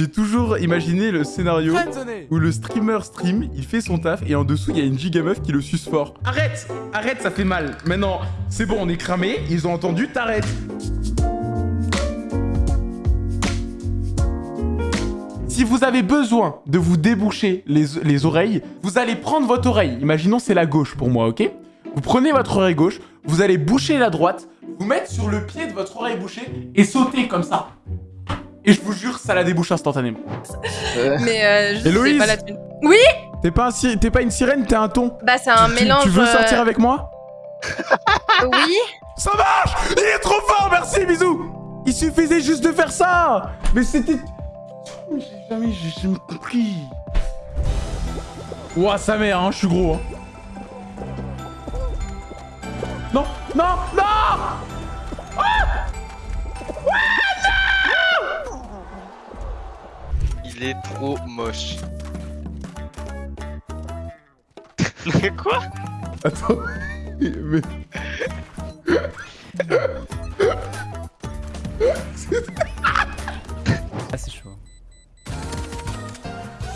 J'ai toujours imaginé le scénario où le streamer stream, il fait son taf et en dessous il y a une giga meuf qui le suce fort. Arrête Arrête, ça fait mal. Maintenant, c'est bon, on est cramé, ils ont entendu, t'arrêtes. Si vous avez besoin de vous déboucher les, les oreilles, vous allez prendre votre oreille. Imaginons c'est la gauche pour moi, ok? Vous prenez votre oreille gauche, vous allez boucher la droite, vous mettre sur le pied de votre oreille bouchée et sauter comme ça. Et je vous jure, ça la débouche instantanément. Mais euh, je Héloïse sais pas la thune. Oui T'es pas, un si- t'es pas une sirène, t'es un ton. Bah c'est un Tu- mélange... Tu veux euh, sortir avec moi? Oui Ça marche Il est trop fort, merci, bisous Il suffisait juste de faire ça Mais c'était... Mais J'ai jamais, j'ai jamais compris. Ouah, sa mère, hein, je suis gros. Hein. Non, non, non Il est trop moche. Quoi? Attends, mais... Ah, c'est chaud.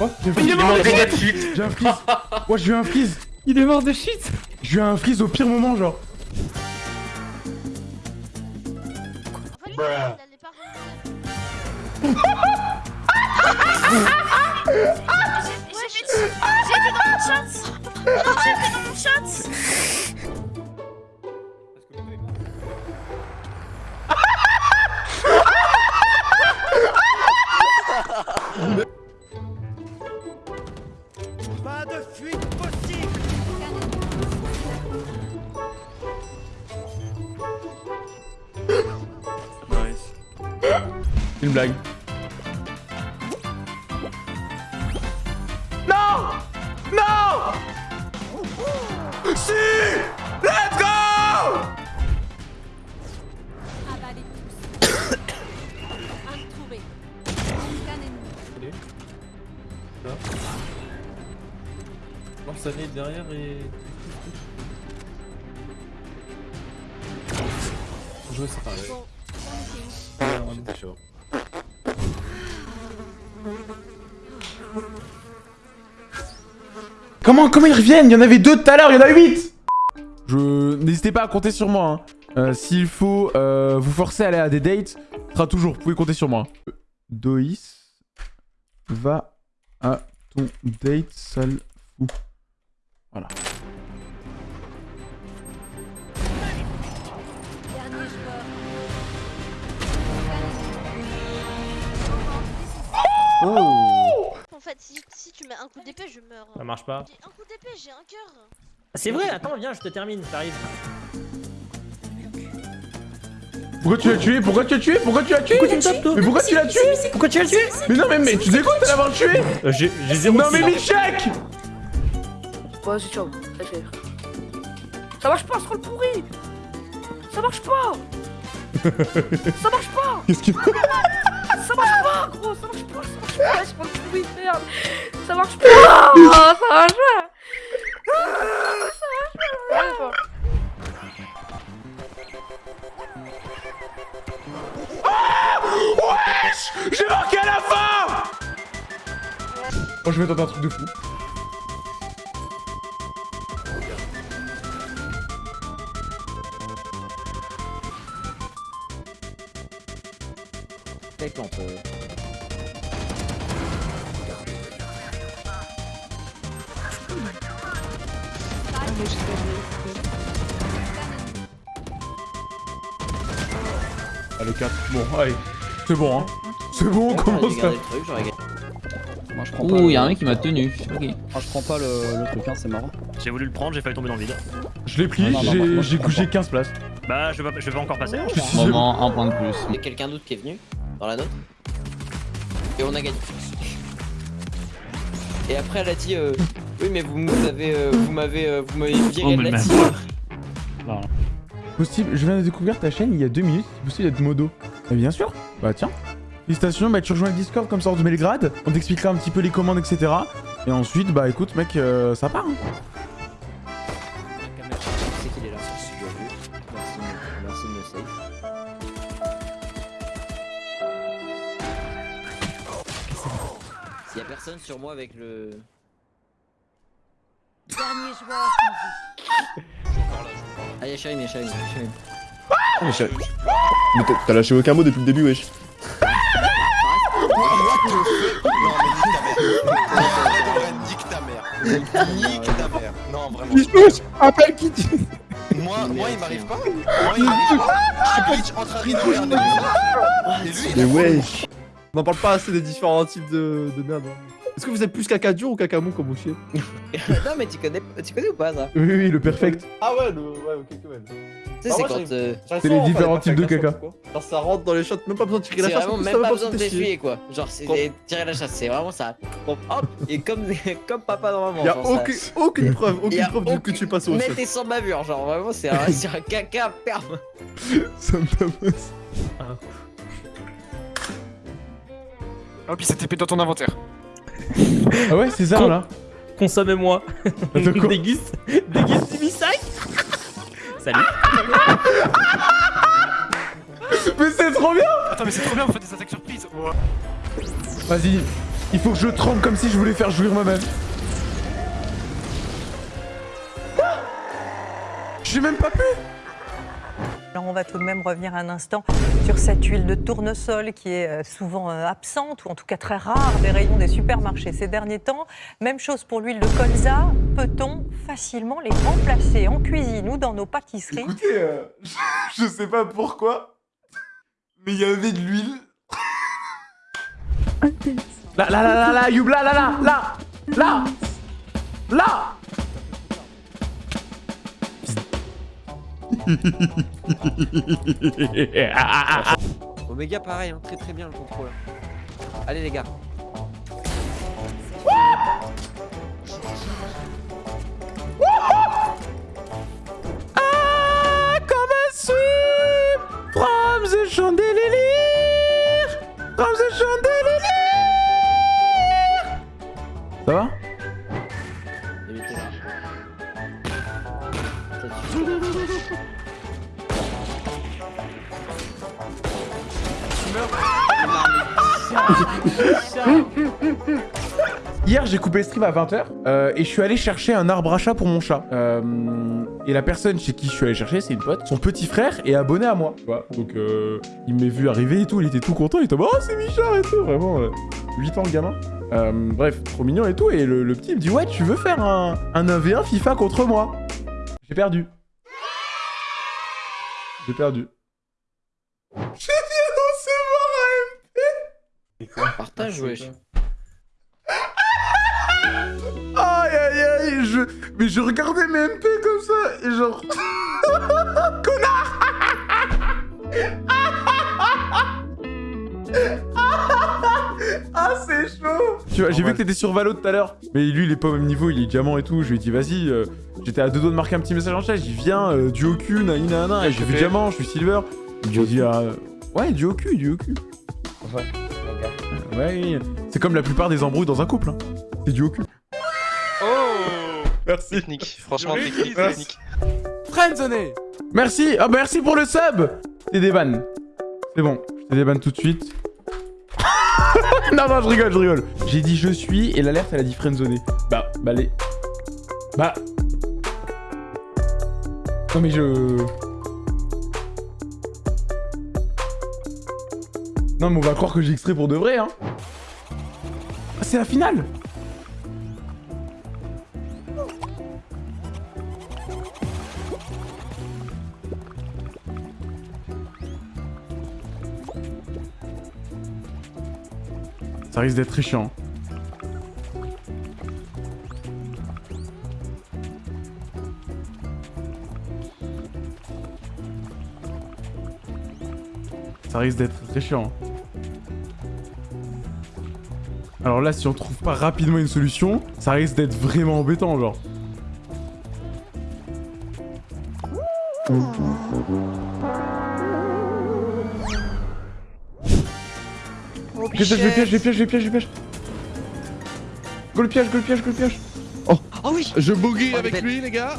Oh, j'ai Il est mort de J'ai un freeze. Ouais, j'ai eu un freeze. Il est mort de shit. J'ai eu un freeze au pire moment, genre. Il allait pas J'ai été dans mon chat J'ai été dans mon chat Une blague. Lance derrière et. Jouer c'est pareil. Chaud. Comment, comment ils reviennent? Il y en avait deux tout à l'heure, il y en a huit Je... N'hésitez pas à compter sur moi. hein. Euh, S'il faut euh, vous forcer à aller à des dates, ce sera toujours, vous pouvez compter sur moi. Doïs va à ton date, sale fou. Voilà. Oh. En fait, si, si tu mets un coup d'épée, je meurs. Ça marche pas. Un coup d'épée, j'ai un cœur. C'est vrai, attends, viens, je te termine, t'arrives. Pourquoi tu l'as tué? Pourquoi tu l'as tué? Pourquoi tu l'as tué? Pourquoi tu me tapes, toi? Mais pourquoi tu l'as tué? Pourquoi tu l'as tué? Mais non mais, mais tu dégoûtes de l'avoir tué. Euh, J'ai j'ai zéro Non mais. Michek Vas-y, ciao. Ça marche pas, ce troll pourri. Ça marche pas. Ça marche pas. Qu'est-ce qu'il Ça marche pas, gros. Ça marche pas, ça marche pas, pourri, merde. Ça marche pas. Ça marche pas. Ça marche pas. J'ai marqué à la fin! Oh je vais tenter un truc de fou. Ah le 4. Bon, allez. C'est bon hein. C'est bon, on commence à... Moi je prends pas. Ouh, le- y'a un mec qui m'a tenu. Ok. Moi, je prends pas le, le truc, hein, c'est marrant. J'ai voulu le prendre, j'ai failli tomber dans le vide. Je l'ai non, j'ai moi, je j'ai comprends. j'ai 15 places. Bah, je vais, pas- je vais pas encore passer. Moment, un point de plus. Il y a quelqu'un d'autre qui est venu? Dans la note. Et on a gagné. Et après elle a dit euh, oui mais vous m'avez euh, vous m'avez euh, vous m'avez viré Oh, de la team. Possible, je viens de découvrir ta chaîne il y a deux minutes, c'est possible d'être modo. Bah bien sûr, bah tiens. Félicitations, bah tu rejoins le Discord comme ça hors de Belgrade, on t'expliquera un petit peu les commandes, etc. Et ensuite, bah écoute mec, euh, ça part. Hein. C'est qu'il est là. Bien vu. Merci, merci de me save. Y'a personne sur moi avec le. Dernier joueur. Ah, y'a Shaim, y'a Shaim, y'a. Mais j'ai- Mais t'as- lâché aucun mot depuis le début, wesh. Nique ta mère. Nique ta mère. Non, vraiment. Appelle qui Moi, moi, il m'arrive pas. Moi, il m'arrive pas. Je suis Twitch en train de rigoler un Et lui, Mais a- wesh On en parle pas assez des différents types de, de merde. hein. Est-ce que vous êtes plus caca dur ou caca mou comme vous chiez non, mais tu connais, tu connais ou pas ça Oui, oui, le perfect. Ah ouais, le... ouais, ok, quand même. Tu sais, c'est quand. euh, C'est les différents types de caca. Genre ça rentre dans les shots, même pas besoin de tirer la C'est chasse. vraiment même pas besoin de t'essuyer. quoi. Genre, c'est tirer la chasse, c'est vraiment ça. Hop, et comme, comme papa dans maman. Y'a aucune, aucune preuve, aucune preuve que tu passes au shot. et sans bavure, genre vraiment, c'est un, c'est un caca perme. Ça me tabasse. Hop, il s'est TP dans ton inventaire. Ah ouais, c'est ça Con- là. Consomme-moi. Attends, quoi Déguste. Déguste du. Salut. Mais c'est trop bien Attends, mais c'est trop bien, vous faites des attaques surprises. Ouais. Vas-y, il faut que je tremble comme si je voulais faire jouir moi-même. J'ai même pas pu Alors on va tout de même revenir un instant sur cette huile de tournesol qui est euh, souvent euh, absente ou en tout cas très rare des rayons des supermarchés ces derniers temps. Même chose pour l'huile de colza. Peut-on facilement les remplacer en cuisine ou dans nos pâtisseries? Écoutez, euh, je sais pas pourquoi, mais il y avait de l'huile. Là, là, là, là, là, Youb, là, là, là, là, là, là Omega pareil, hein, très très bien le contrôle. Allez les gars. Ah, comme un sweep from the chandelier, from the chandelier. Ça va? Hier, j'ai coupé le stream à 20h et je suis allé chercher un arbre à chat pour mon chat. Euh, et la personne chez qui je suis allé chercher, c'est une pote. Son petit frère est abonné à moi. tu vois. Donc, euh, il m'a vu arriver et tout. Il était tout content. Il était en mode, Oh, c'est Michard et tout. Vraiment, euh, 8 ans le gamin. Euh, bref, trop mignon et tout. Et le, le petit il me dit Ouais, tu veux faire un, un 1v1 FIFA contre moi? J'ai perdu. J'ai perdu. J'ai bien recevoir Partage, wesh? Aïe aïe aïe, je... Mais je regardais mes MP comme ça, et genre... Connard Ah, c'est chaud Tu vois, j'ai vu que t'étais sur Valo tout à l'heure, mais lui, il est pas au même niveau, il est diamant et tout. Je lui ai dit, vas-y, euh, j'étais à deux doigts de marquer un petit message en chat. Dit, viens, euh, duo Q, nani nana, et j'ai vu diamant, je suis silver. J'ai dit, ah, ouais, duo Q, duo Q. Ouais. Ouais, comme la plupart des embrouilles dans un couple, hein. C'est duo Q. Oh Merci. Technique, franchement, technique, technique. Friendzone Merci Ah bah merci pour le sub T'es des vannes. C'est bon, je t'ai débanne tout de suite. non, non, je rigole, je rigole. J'ai dit je suis et l'alerte elle a dit friendzone. Bah, bah les... Bah... Non mais je... Non mais on va croire que j'ai extrait pour de vrai, hein. C'est la finale Ça risque d'être très chiant. Ça risque d'être très chiant. Alors là, si on trouve pas rapidement une solution, ça risque d'être vraiment embêtant, genre. Je piège, je piège, je piège, je piège. Go le piège, go le piège, go le piège. Oh oui Je boogie Oh, avec lui, les gars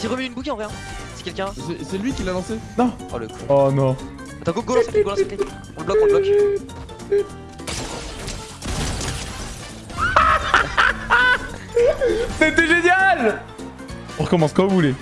J'ai remis une bouquille en vrai. hein. C'est quelqu'un. C'est- lui qui l'a lancé Non. Oh le. Oh non. Attends, go, go, go, lance la clé. On le bloque, on le bloque. C'était génial On recommence quand vous voulez.